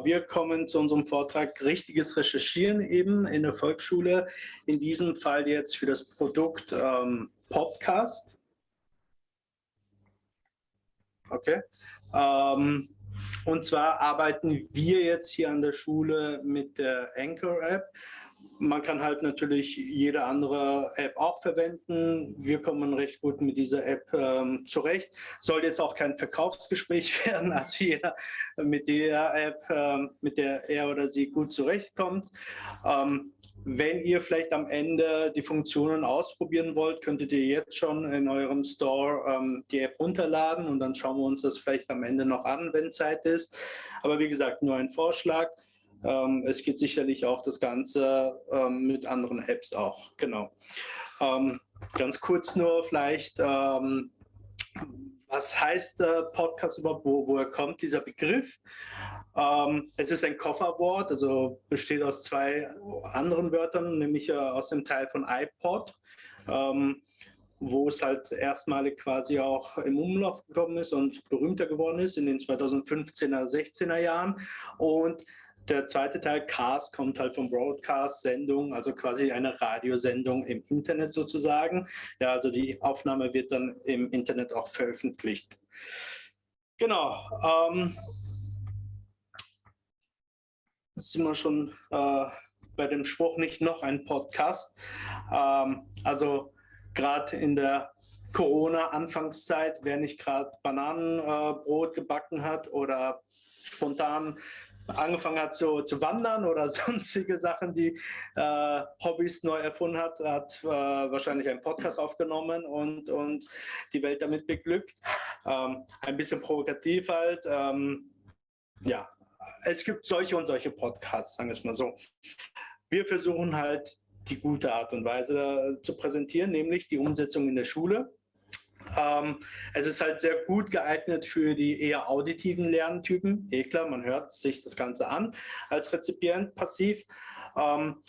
Wir kommen zu unserem Vortrag Richtiges Recherchieren eben in der Volksschule. In diesem Fall jetzt für das Produkt ähm, Podcast. Okay. Ähm, und zwar arbeiten wir jetzt hier an der Schule mit der Anchor App man kann halt natürlich jede andere App auch verwenden. Wir kommen recht gut mit dieser App ähm, zurecht. Soll jetzt auch kein Verkaufsgespräch werden, als jeder mit der App, ähm, mit der er oder sie gut zurechtkommt. Ähm, wenn ihr vielleicht am Ende die Funktionen ausprobieren wollt, könntet ihr jetzt schon in eurem Store ähm, die App runterladen und dann schauen wir uns das vielleicht am Ende noch an, wenn Zeit ist. Aber wie gesagt, nur ein Vorschlag. Ähm, es geht sicherlich auch das Ganze ähm, mit anderen Apps auch, genau. Ähm, ganz kurz nur vielleicht, ähm, was heißt äh, Podcast überhaupt, wo, woher kommt dieser Begriff? Ähm, es ist ein Kofferwort, also besteht aus zwei anderen Wörtern, nämlich äh, aus dem Teil von iPod ähm, wo es halt erstmalig quasi auch im Umlauf gekommen ist und berühmter geworden ist in den 2015er, 16er Jahren. Und der zweite Teil, Cast, kommt halt vom Broadcast-Sendung, also quasi eine Radiosendung im Internet sozusagen. Ja, also die Aufnahme wird dann im Internet auch veröffentlicht. Genau. Ähm, jetzt sind wir schon äh, bei dem Spruch, nicht noch ein Podcast. Ähm, also gerade in der Corona-Anfangszeit, wer nicht gerade Bananenbrot äh, gebacken hat oder spontan angefangen hat zu, zu wandern oder sonstige Sachen, die äh, Hobbys neu erfunden hat, hat äh, wahrscheinlich einen Podcast aufgenommen und, und die Welt damit beglückt. Ähm, ein bisschen provokativ halt. Ähm, ja, es gibt solche und solche Podcasts, sagen wir es mal so. Wir versuchen halt die gute Art und Weise zu präsentieren, nämlich die Umsetzung in der Schule ähm, es ist halt sehr gut geeignet für die eher auditiven Lerntypen. Eh klar, man hört sich das Ganze an als Rezipient passiv. Ähm,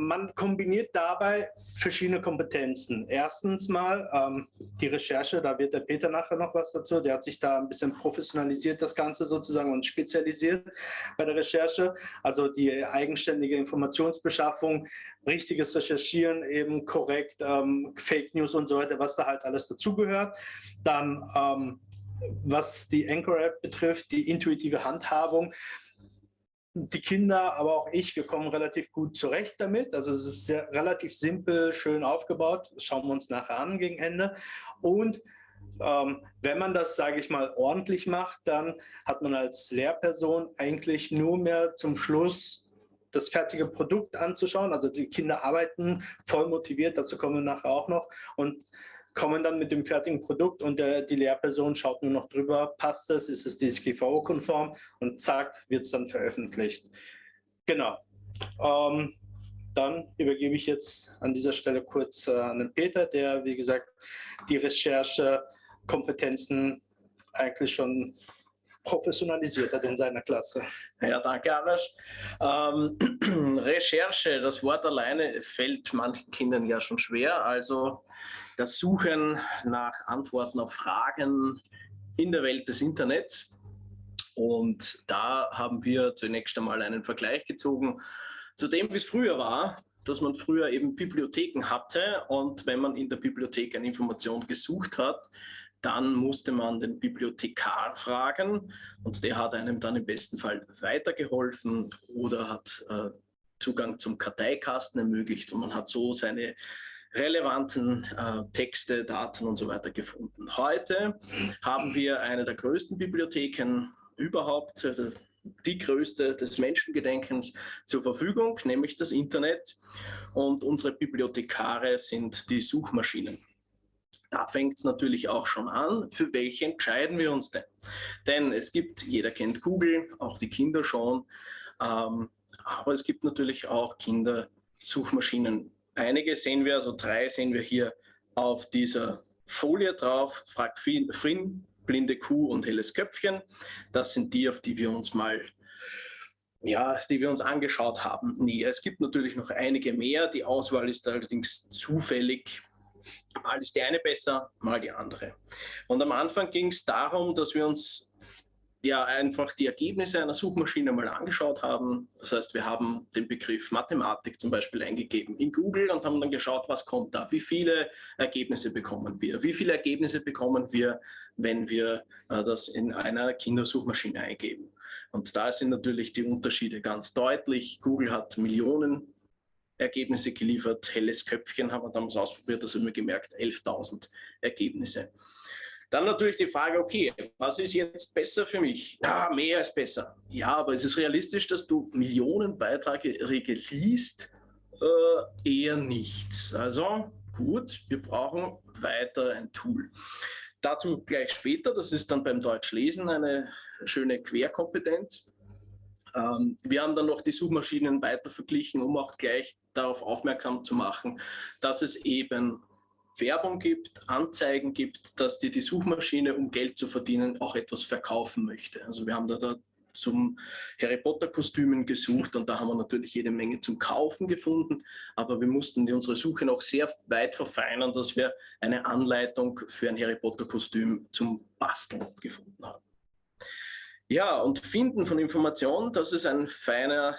man kombiniert dabei verschiedene Kompetenzen. Erstens mal ähm, die Recherche, da wird der Peter nachher noch was dazu, der hat sich da ein bisschen professionalisiert, das Ganze sozusagen und spezialisiert bei der Recherche. Also die eigenständige Informationsbeschaffung, richtiges Recherchieren, eben korrekt, ähm, Fake News und so weiter, was da halt alles dazugehört. Dann ähm, was die Anchor-App betrifft, die intuitive Handhabung die Kinder, aber auch ich, wir kommen relativ gut zurecht damit. Also es ist sehr, relativ simpel, schön aufgebaut. Das schauen wir uns nachher an gegen Ende. Und ähm, wenn man das, sage ich mal, ordentlich macht, dann hat man als Lehrperson eigentlich nur mehr zum Schluss das fertige Produkt anzuschauen. Also die Kinder arbeiten voll motiviert, dazu kommen wir nachher auch noch. Und kommen dann mit dem fertigen Produkt und der, die Lehrperson schaut nur noch drüber, passt es, ist es DSGVO-konform und zack, wird es dann veröffentlicht. Genau. Ähm, dann übergebe ich jetzt an dieser Stelle kurz äh, an den Peter, der, wie gesagt, die Recherchekompetenzen eigentlich schon professionalisiert hat in seiner Klasse. Ja, danke, Anders. Ähm, Recherche, das Wort alleine fällt manchen Kindern ja schon schwer. Also das Suchen nach Antworten auf Fragen in der Welt des Internets. Und da haben wir zunächst einmal einen Vergleich gezogen zu dem, wie es früher war, dass man früher eben Bibliotheken hatte. Und wenn man in der Bibliothek eine Information gesucht hat, dann musste man den Bibliothekar fragen. Und der hat einem dann im besten Fall weitergeholfen oder hat äh, Zugang zum Karteikasten ermöglicht. Und man hat so seine relevanten äh, Texte, Daten und so weiter gefunden. Heute haben wir eine der größten Bibliotheken überhaupt, äh, die größte des Menschengedenkens zur Verfügung, nämlich das Internet. Und unsere Bibliothekare sind die Suchmaschinen. Da fängt es natürlich auch schon an, für welche entscheiden wir uns denn? Denn es gibt, jeder kennt Google, auch die Kinder schon, ähm, aber es gibt natürlich auch Kindersuchmaschinen. Einige sehen wir, also drei sehen wir hier auf dieser Folie drauf, Frag Frin, Blinde Kuh und Helles Köpfchen. Das sind die, auf die wir uns mal ja, die wir uns angeschaut haben. Nee, es gibt natürlich noch einige mehr. Die Auswahl ist allerdings zufällig Mal ist die eine besser, mal die andere. Und am Anfang ging es darum, dass wir uns ja einfach die Ergebnisse einer Suchmaschine mal angeschaut haben. Das heißt, wir haben den Begriff Mathematik zum Beispiel eingegeben in Google und haben dann geschaut, was kommt da, wie viele Ergebnisse bekommen wir, wie viele Ergebnisse bekommen wir, wenn wir äh, das in einer Kindersuchmaschine eingeben. Und da sind natürlich die Unterschiede ganz deutlich. Google hat Millionen Ergebnisse geliefert, helles Köpfchen haben wir damals ausprobiert, also immer gemerkt, 11.000 Ergebnisse. Dann natürlich die Frage, okay, was ist jetzt besser für mich? Ja, mehr ist besser. Ja, aber ist es realistisch, dass du Millionen Beiträge liest? Äh, eher nicht. Also gut, wir brauchen weiter ein Tool. Dazu gleich später, das ist dann beim Deutschlesen eine schöne Querkompetenz. Ähm, wir haben dann noch die Suchmaschinen weiter verglichen, um auch gleich darauf aufmerksam zu machen, dass es eben Werbung gibt, Anzeigen gibt, dass dir die Suchmaschine, um Geld zu verdienen, auch etwas verkaufen möchte. Also wir haben da, da zum Harry Potter Kostümen gesucht und da haben wir natürlich jede Menge zum Kaufen gefunden, aber wir mussten unsere Suche noch sehr weit verfeinern, dass wir eine Anleitung für ein Harry Potter Kostüm zum Basteln gefunden haben. Ja, und Finden von Informationen, das ist ein feiner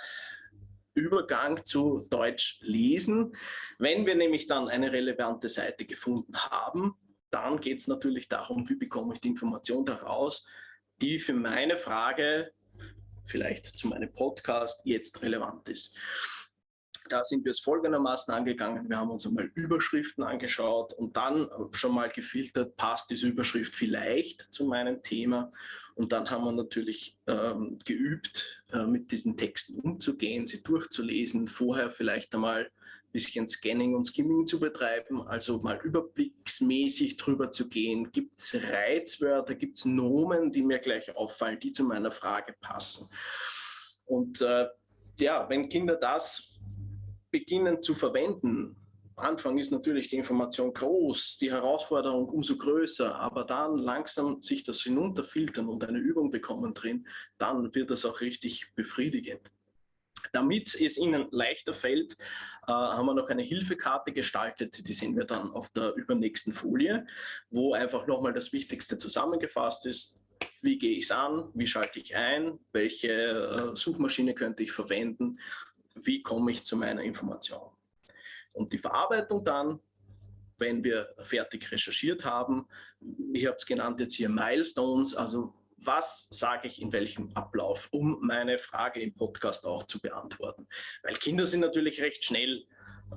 Übergang zu Deutsch lesen. Wenn wir nämlich dann eine relevante Seite gefunden haben, dann geht es natürlich darum, wie bekomme ich die Information daraus, die für meine Frage, vielleicht zu meinem Podcast, jetzt relevant ist. Da sind wir es folgendermaßen angegangen. Wir haben uns einmal Überschriften angeschaut und dann schon mal gefiltert, passt diese Überschrift vielleicht zu meinem Thema und dann haben wir natürlich ähm, geübt, äh, mit diesen Texten umzugehen, sie durchzulesen, vorher vielleicht einmal ein bisschen Scanning und Skimming zu betreiben, also mal überblicksmäßig drüber zu gehen. Gibt es Reizwörter, gibt es Nomen, die mir gleich auffallen, die zu meiner Frage passen? Und äh, ja, wenn Kinder das beginnen zu verwenden, Anfang ist natürlich die Information groß, die Herausforderung umso größer, aber dann langsam sich das hinunterfiltern und eine Übung bekommen drin, dann wird das auch richtig befriedigend. Damit es Ihnen leichter fällt, äh, haben wir noch eine Hilfekarte gestaltet, die sehen wir dann auf der übernächsten Folie, wo einfach nochmal das Wichtigste zusammengefasst ist. Wie gehe ich es an? Wie schalte ich ein? Welche äh, Suchmaschine könnte ich verwenden? Wie komme ich zu meiner Information? Und die Verarbeitung dann, wenn wir fertig recherchiert haben, ich habe es genannt jetzt hier Milestones, also was sage ich in welchem Ablauf, um meine Frage im Podcast auch zu beantworten. Weil Kinder sind natürlich recht schnell.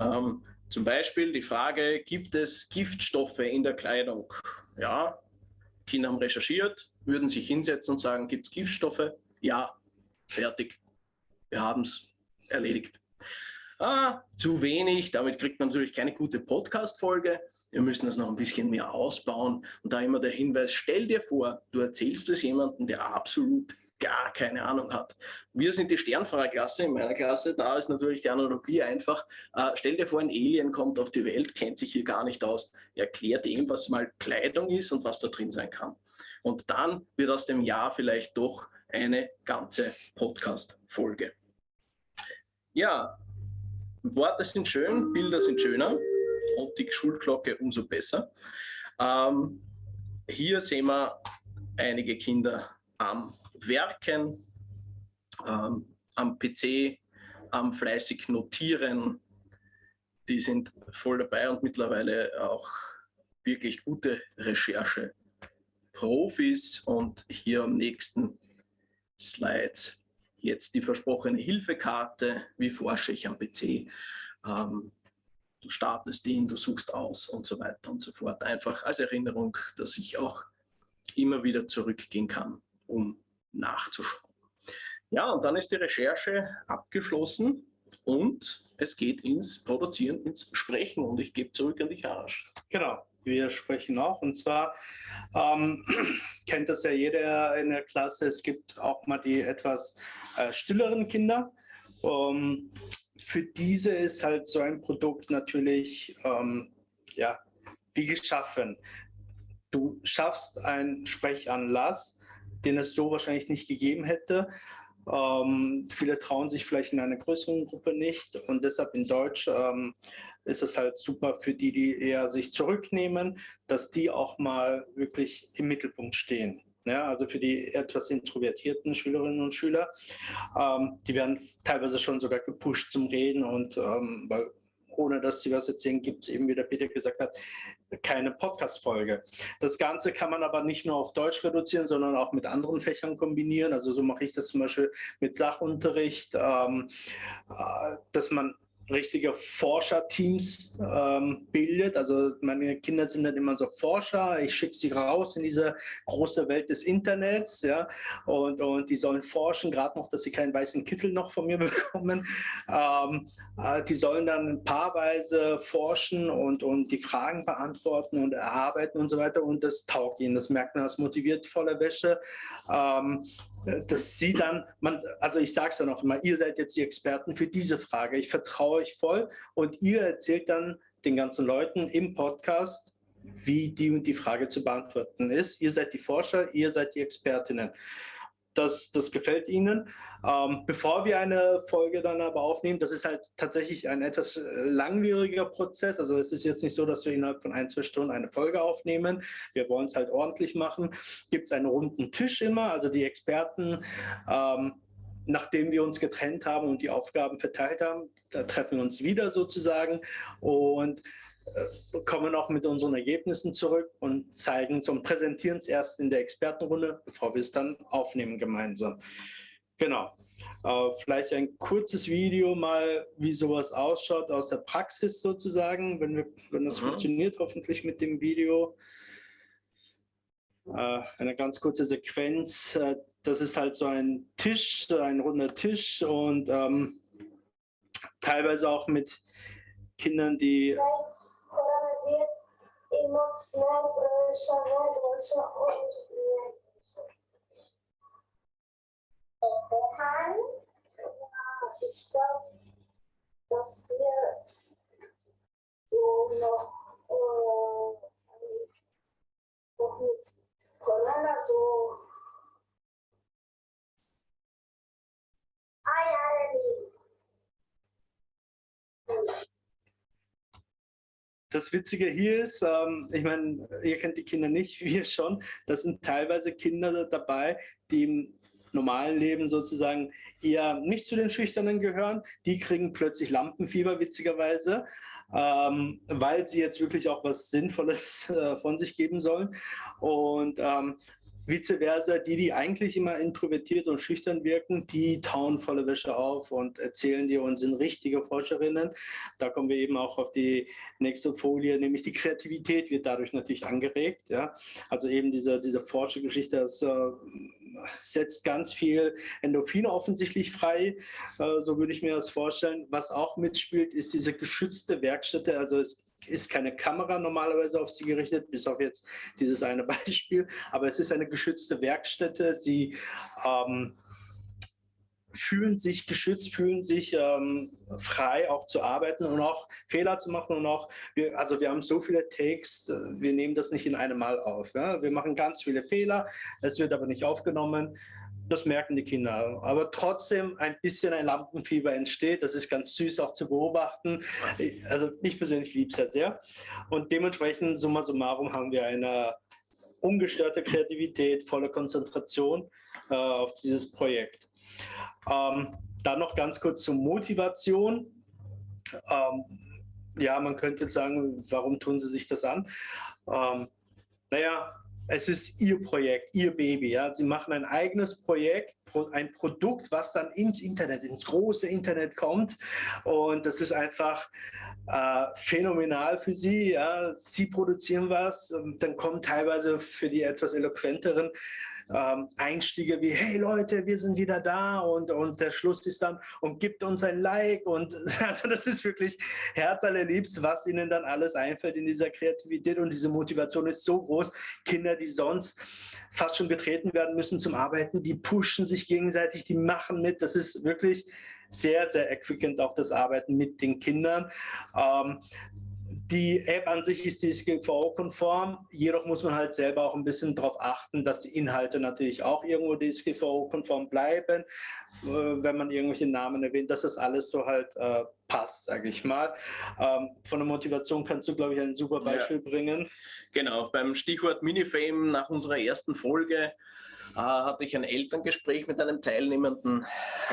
Ähm, zum Beispiel die Frage, gibt es Giftstoffe in der Kleidung? Ja, Kinder haben recherchiert, würden sich hinsetzen und sagen, gibt es Giftstoffe? Ja, fertig. Wir haben es erledigt ah, zu wenig, damit kriegt man natürlich keine gute Podcast-Folge. Wir müssen das noch ein bisschen mehr ausbauen. Und da immer der Hinweis, stell dir vor, du erzählst es jemandem, der absolut gar keine Ahnung hat. Wir sind die Sternfahrerklasse in meiner Klasse, da ist natürlich die Analogie einfach. Äh, stell dir vor, ein Alien kommt auf die Welt, kennt sich hier gar nicht aus, erklärt ihm, was mal Kleidung ist und was da drin sein kann. Und dann wird aus dem Jahr vielleicht doch eine ganze Podcast-Folge. Ja, Worte sind schön, Bilder sind schöner und die Schulglocke umso besser. Ähm, hier sehen wir einige Kinder am Werken, ähm, am PC, am fleißig Notieren. Die sind voll dabei und mittlerweile auch wirklich gute Recherche-Profis. Und hier am nächsten Slide jetzt die versprochene Hilfekarte, wie forsche ich am PC. Ähm, du startest ihn, du suchst aus und so weiter und so fort. Einfach als Erinnerung, dass ich auch immer wieder zurückgehen kann, um nachzuschauen. Ja, und dann ist die Recherche abgeschlossen und es geht ins Produzieren, ins Sprechen und ich gebe zurück an dich, Arash. Genau wir sprechen auch. Und zwar ähm, kennt das ja jeder in der Klasse. Es gibt auch mal die etwas äh, stilleren Kinder. Ähm, für diese ist halt so ein Produkt natürlich ähm, ja, wie geschaffen. Du schaffst einen Sprechanlass, den es so wahrscheinlich nicht gegeben hätte. Ähm, viele trauen sich vielleicht in einer größeren Gruppe nicht und deshalb in Deutsch ähm, ist es halt super für die, die eher sich zurücknehmen, dass die auch mal wirklich im Mittelpunkt stehen. Ja, also für die etwas introvertierten Schülerinnen und Schüler. Ähm, die werden teilweise schon sogar gepusht zum Reden und ähm, weil ohne dass sie was erzählen, gibt es eben, wie der Peter gesagt hat, keine Podcast-Folge. Das Ganze kann man aber nicht nur auf Deutsch reduzieren, sondern auch mit anderen Fächern kombinieren. Also so mache ich das zum Beispiel mit Sachunterricht, ähm, äh, dass man richtige Forscherteams ähm, bildet. Also meine Kinder sind dann immer so Forscher. Ich schicke sie raus in diese große Welt des Internets, ja, und, und die sollen forschen, gerade noch, dass sie keinen weißen Kittel noch von mir bekommen. Ähm, äh, die sollen dann paarweise forschen und, und die Fragen beantworten und erarbeiten und so weiter. Und das taugt ihnen, das merkt man, das motiviert voller Wäsche. Ähm, dass sie dann, man, also ich sage es ja noch immer, ihr seid jetzt die Experten für diese Frage. Ich vertraue euch voll und ihr erzählt dann den ganzen Leuten im Podcast, wie die und die Frage zu beantworten ist. Ihr seid die Forscher, ihr seid die Expertinnen das, das gefällt Ihnen. Ähm, bevor wir eine Folge dann aber aufnehmen, das ist halt tatsächlich ein etwas langwieriger Prozess. Also es ist jetzt nicht so, dass wir innerhalb von ein, zwei Stunden eine Folge aufnehmen. Wir wollen es halt ordentlich machen. Gibt es einen runden Tisch immer, also die Experten ähm, nachdem wir uns getrennt haben und die Aufgaben verteilt haben, treffen wir uns wieder sozusagen und äh, kommen auch mit unseren Ergebnissen zurück und zeigen es und präsentieren es erst in der Expertenrunde, bevor wir es dann aufnehmen gemeinsam. Genau. Äh, vielleicht ein kurzes Video mal, wie sowas ausschaut aus der Praxis sozusagen, wenn, wir, wenn das mhm. funktioniert, hoffentlich mit dem Video. Äh, eine ganz kurze Sequenz. Äh, das ist halt so ein Tisch, ein runder Tisch und ähm, teilweise auch mit Kindern, die wird immer nervöser, nervöser und nervöser. Johann, ich glaube, dass wir so noch, äh, noch mit Corona so ein Jahr leben das Witzige hier ist, ähm, ich meine, ihr kennt die Kinder nicht, wir schon, da sind teilweise Kinder dabei, die im normalen Leben sozusagen eher nicht zu den Schüchternen gehören. Die kriegen plötzlich Lampenfieber, witzigerweise, ähm, weil sie jetzt wirklich auch was Sinnvolles äh, von sich geben sollen. Und ähm, Vice versa, die, die eigentlich immer introvertiert und schüchtern wirken, die tauen volle Wäsche auf und erzählen dir und sind richtige Forscherinnen. Da kommen wir eben auch auf die nächste Folie, nämlich die Kreativität wird dadurch natürlich angeregt. Ja? Also eben diese, diese Forschergeschichte, das äh, setzt ganz viel Endorphine offensichtlich frei, äh, so würde ich mir das vorstellen. Was auch mitspielt, ist diese geschützte Werkstätte. Also es ist keine Kamera normalerweise auf sie gerichtet, bis auf jetzt dieses eine Beispiel, aber es ist eine geschützte Werkstätte. Sie ähm, fühlen sich geschützt, fühlen sich ähm, frei auch zu arbeiten und auch Fehler zu machen und auch, wir, also wir haben so viele Takes, äh, wir nehmen das nicht in einem Mal auf. Ja? Wir machen ganz viele Fehler, es wird aber nicht aufgenommen das merken die Kinder. Aber trotzdem ein bisschen ein Lampenfieber entsteht. Das ist ganz süß auch zu beobachten. Also ich persönlich liebe es ja sehr. Und dementsprechend, summa summarum, haben wir eine ungestörte Kreativität, volle Konzentration äh, auf dieses Projekt. Ähm, dann noch ganz kurz zur Motivation. Ähm, ja, man könnte jetzt sagen, warum tun sie sich das an? Ähm, naja, es ist ihr Projekt, ihr Baby. Ja? Sie machen ein eigenes Projekt, ein Produkt, was dann ins Internet, ins große Internet kommt. Und das ist einfach äh, phänomenal für sie. Ja? Sie produzieren was, dann kommen teilweise für die etwas eloquenteren ähm, Einstiege wie, hey Leute, wir sind wieder da und, und der Schluss ist dann, und gibt uns ein Like und also das ist wirklich Herz allerliebst, was ihnen dann alles einfällt in dieser Kreativität und diese Motivation ist so groß. Kinder, die sonst fast schon getreten werden müssen zum Arbeiten, die pushen sich gegenseitig, die machen mit, das ist wirklich sehr, sehr erquickend auch das Arbeiten mit den Kindern. Ähm, die App an sich ist DSGVO-konform, jedoch muss man halt selber auch ein bisschen darauf achten, dass die Inhalte natürlich auch irgendwo DSGVO-konform bleiben, äh, wenn man irgendwelche Namen erwähnt, dass das alles so halt äh, passt, sage ich mal. Ähm, von der Motivation kannst du, glaube ich, ein super Beispiel ja. bringen. Genau, beim Stichwort Minifame nach unserer ersten Folge äh, hatte ich ein Elterngespräch mit einem Teilnehmenden,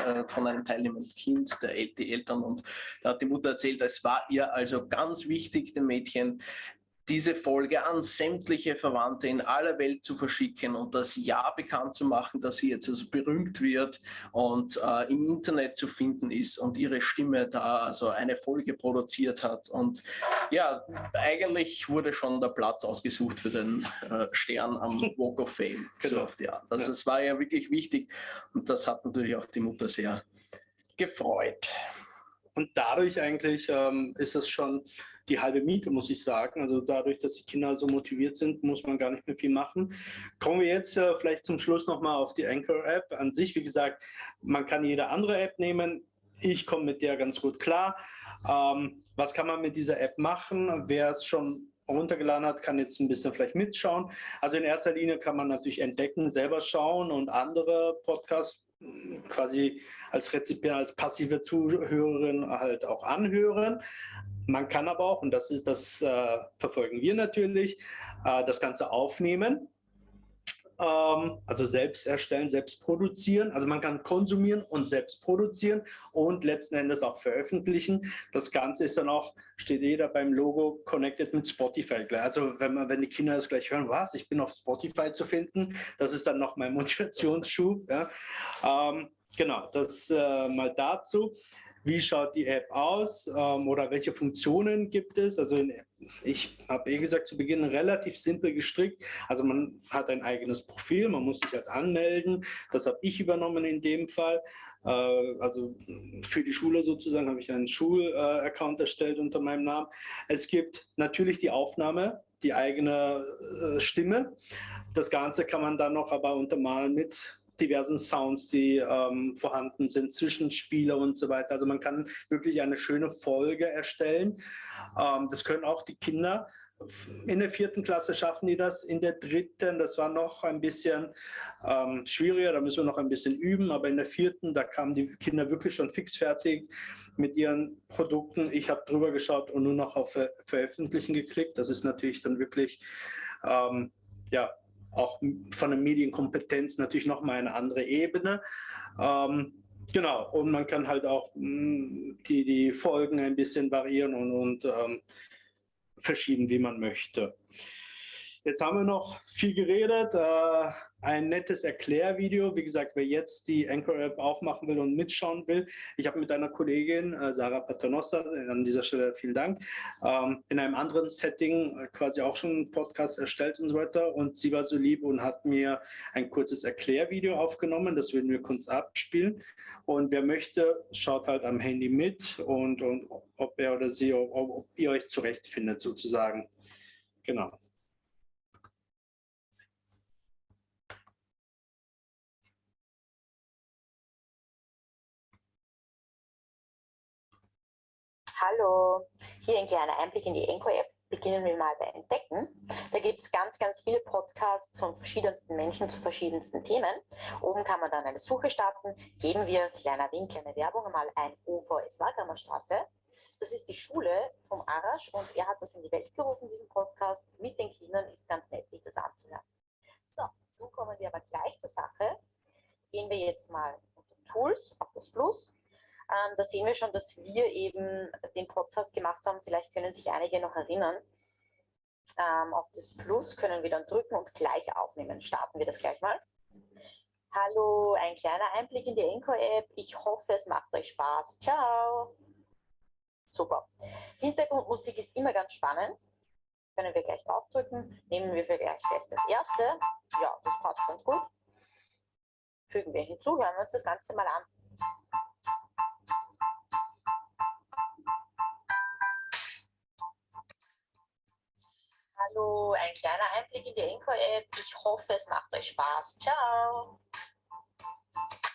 äh, von einem teilnehmenden Kind, der, die Eltern, und da hat die Mutter erzählt, es war ihr also ganz wichtig, dem Mädchen, diese Folge an sämtliche Verwandte in aller Welt zu verschicken und das Ja bekannt zu machen, dass sie jetzt also berühmt wird und äh, im Internet zu finden ist und ihre Stimme da also eine Folge produziert hat. Und ja, eigentlich wurde schon der Platz ausgesucht für den äh, Stern am Walk of Fame. Genau. So auf die Art. Also es war ja wirklich wichtig und das hat natürlich auch die Mutter sehr gefreut. Und dadurch eigentlich ähm, ist es schon die halbe Miete, muss ich sagen. Also dadurch, dass die Kinder so motiviert sind, muss man gar nicht mehr viel machen. Kommen wir jetzt äh, vielleicht zum Schluss nochmal auf die Anchor-App an sich. Wie gesagt, man kann jede andere App nehmen. Ich komme mit der ganz gut klar. Ähm, was kann man mit dieser App machen? Wer es schon runtergeladen hat, kann jetzt ein bisschen vielleicht mitschauen. Also in erster Linie kann man natürlich entdecken, selber schauen und andere Podcasts quasi als Rezipient, als passive Zuhörerin halt auch anhören. Man kann aber auch, und das ist das äh, verfolgen wir natürlich, äh, das Ganze aufnehmen, also selbst erstellen, selbst produzieren. Also man kann konsumieren und selbst produzieren und letzten Endes auch veröffentlichen. Das Ganze ist dann auch, steht jeder beim Logo connected mit Spotify. Also wenn man, wenn die Kinder das gleich hören, was, ich bin auf Spotify zu finden, das ist dann noch mein Motivationsschub. Ja. Ähm, genau, das äh, mal dazu wie schaut die App aus ähm, oder welche Funktionen gibt es. Also in, ich habe eh gesagt zu Beginn relativ simpel gestrickt. Also man hat ein eigenes Profil, man muss sich halt anmelden. Das habe ich übernommen in dem Fall. Äh, also für die Schule sozusagen habe ich einen Schulaccount äh, erstellt unter meinem Namen. Es gibt natürlich die Aufnahme, die eigene äh, Stimme. Das Ganze kann man dann noch aber untermalen mit diversen Sounds, die ähm, vorhanden sind, Zwischenspieler und so weiter. Also man kann wirklich eine schöne Folge erstellen. Ähm, das können auch die Kinder. In der vierten Klasse schaffen die das, in der dritten, das war noch ein bisschen ähm, schwieriger, da müssen wir noch ein bisschen üben, aber in der vierten, da kamen die Kinder wirklich schon fixfertig mit ihren Produkten. Ich habe drüber geschaut und nur noch auf Ver Veröffentlichen geklickt. Das ist natürlich dann wirklich ähm, ja, auch von der Medienkompetenz natürlich nochmal eine andere Ebene. Ähm, genau, und man kann halt auch mh, mm, die, die Folgen ein bisschen variieren und, und ähm, verschieben, wie man möchte. Jetzt haben wir noch viel geredet. Äh, ein nettes Erklärvideo. Wie gesagt, wer jetzt die Anchor-App aufmachen will und mitschauen will, ich habe mit einer Kollegin, äh, Sarah Paternossa, an dieser Stelle vielen Dank, ähm, in einem anderen Setting äh, quasi auch schon einen Podcast erstellt und so weiter. Und sie war so lieb und hat mir ein kurzes Erklärvideo aufgenommen. Das werden wir kurz abspielen. Und wer möchte, schaut halt am Handy mit und, und ob er oder sie, ob, ob ihr euch zurechtfindet sozusagen. Genau. Hallo, hier ein kleiner Einblick in die Enco-App. Beginnen wir mal bei Entdecken. Da gibt es ganz, ganz viele Podcasts von verschiedensten Menschen zu verschiedensten Themen. Oben kann man dann eine Suche starten. Geben wir, kleiner Wink, kleine Werbung, mal ein OVS Wahlkammer Straße. Das ist die Schule vom Arash und er hat das in die Welt gerufen, diesen Podcast mit den Kindern. Ist ganz nett, sich das anzuhören. So, nun kommen wir aber gleich zur Sache. Gehen wir jetzt mal unter Tools auf das Plus ähm, da sehen wir schon, dass wir eben den Podcast gemacht haben. Vielleicht können sich einige noch erinnern. Ähm, auf das Plus können wir dann drücken und gleich aufnehmen. Starten wir das gleich mal. Hallo, ein kleiner Einblick in die Encore-App. Ich hoffe, es macht euch Spaß. Ciao. Super. Hintergrundmusik ist immer ganz spannend. Können wir gleich draufdrücken. Nehmen wir für gleich, gleich das erste. Ja, das passt ganz gut. Fügen wir hinzu. Hören wir uns das Ganze mal an. Hallo, ein kleiner Einblick in die Encore-App. Ich hoffe, es macht euch Spaß. Ciao.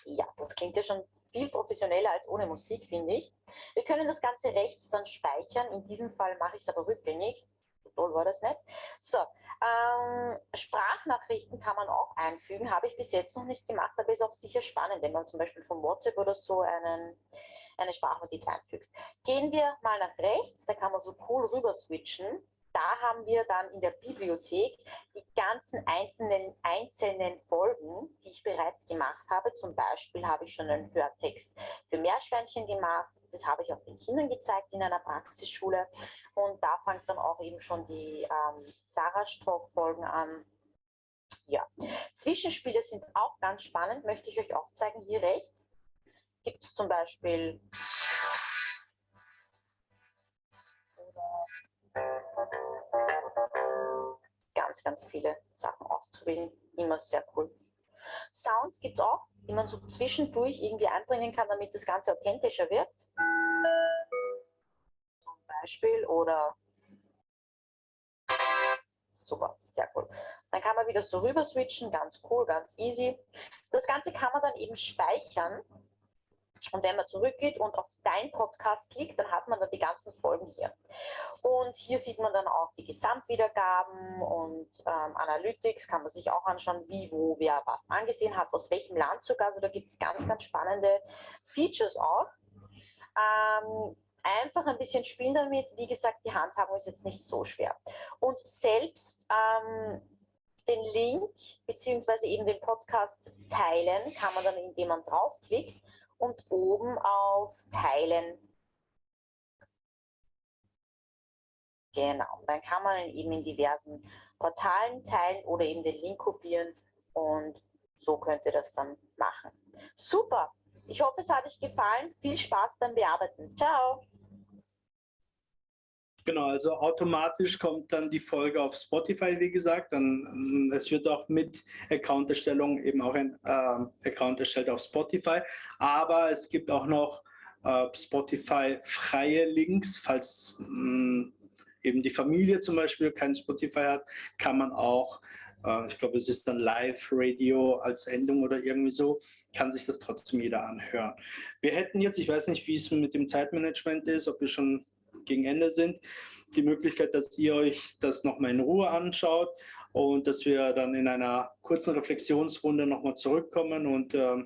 Ja, das klingt ja schon viel professioneller als ohne Musik, finde ich. Wir können das Ganze rechts dann speichern. In diesem Fall mache ich es aber rückgängig. So toll war das nicht. So, ähm, Sprachnachrichten kann man auch einfügen. Habe ich bis jetzt noch nicht gemacht, aber ist auch sicher spannend, wenn man zum Beispiel von WhatsApp oder so einen, eine Sprachnotiz einfügt. Gehen wir mal nach rechts, da kann man so cool rüber switchen da haben wir dann in der Bibliothek die ganzen einzelnen, einzelnen Folgen, die ich bereits gemacht habe. Zum Beispiel habe ich schon einen Hörtext für Meerschweinchen gemacht. Das habe ich auch den Kindern gezeigt in einer Praxisschule. Und da fängt dann auch eben schon die ähm, Sarah-Stock-Folgen an. Ja, Zwischenspiele sind auch ganz spannend, möchte ich euch auch zeigen. Hier rechts gibt es zum Beispiel ganz, viele Sachen auszuwählen. Immer sehr cool. Sounds gibt es auch, die man so zwischendurch irgendwie einbringen kann, damit das Ganze authentischer wird. Zum Beispiel oder super, sehr cool. Dann kann man wieder so rüber switchen, ganz cool, ganz easy. Das Ganze kann man dann eben speichern und wenn man zurückgeht und auf Dein Podcast klickt, dann hat man dann die ganzen Folgen hier. Und hier sieht man dann auch die Gesamtwiedergaben und ähm, Analytics, kann man sich auch anschauen, wie, wo, wer was angesehen hat, aus welchem Land sogar. Also da gibt es ganz, ganz spannende Features auch. Ähm, einfach ein bisschen spielen damit. Wie gesagt, die Handhabung ist jetzt nicht so schwer. Und selbst ähm, den Link beziehungsweise eben den Podcast teilen kann man dann, indem man draufklickt und oben auf Teilen. Genau, dann kann man eben in diversen Portalen teilen oder eben den Link kopieren und so könnt ihr das dann machen. Super, ich hoffe, es hat euch gefallen. Viel Spaß beim Bearbeiten. Ciao. Genau, also automatisch kommt dann die Folge auf Spotify, wie gesagt. Dann, es wird auch mit Account-Erstellung eben auch ein äh, Account erstellt auf Spotify. Aber es gibt auch noch äh, Spotify-freie Links. Falls mh, mm, eben die Familie zum Beispiel kein Spotify hat, kann man auch, äh, ich glaube, es ist dann Live-Radio als Endung oder irgendwie so, kann sich das trotzdem jeder anhören. Wir hätten jetzt, ich weiß nicht, wie es mit dem Zeitmanagement ist, ob wir schon gegen Ende sind, die Möglichkeit, dass ihr euch das nochmal in Ruhe anschaut und dass wir dann in einer kurzen Reflexionsrunde nochmal zurückkommen und äh,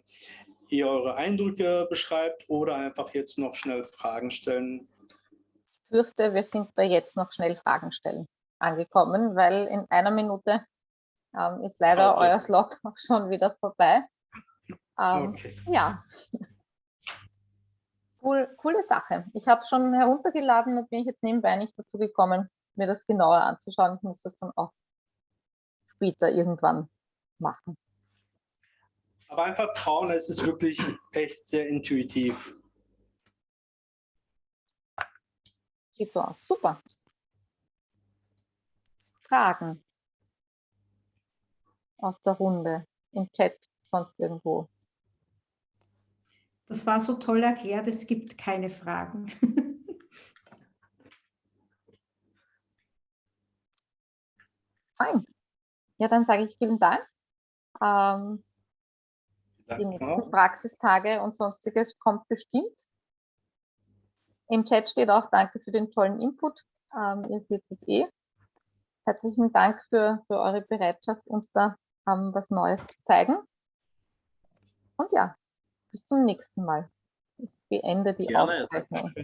ihr eure Eindrücke beschreibt oder einfach jetzt noch schnell Fragen stellen. Ich fürchte, wir sind bei jetzt noch schnell Fragen stellen angekommen, weil in einer Minute ähm, ist leider okay. euer Slot auch schon wieder vorbei. Ähm, okay. Ja, cool, coole Sache. Ich habe schon heruntergeladen und bin ich jetzt nebenbei nicht dazu gekommen, mir das genauer anzuschauen. Ich muss das dann auch später irgendwann machen. Aber einfach trauen, es ist wirklich echt sehr intuitiv. Sieht so aus. Super. Fragen aus der Runde, im Chat, sonst irgendwo. Das war so toll erklärt, es gibt keine Fragen. Fein. Ja, dann sage ich vielen Dank. Ähm, die nächsten Praxistage und sonstiges kommt bestimmt. Im Chat steht auch Danke für den tollen Input. Ähm, ihr seht es eh. Herzlichen Dank für, für eure Bereitschaft, uns da ähm, was Neues zu zeigen. Und ja, bis zum nächsten Mal. Ich beende die Gerne. Aufzeichnung.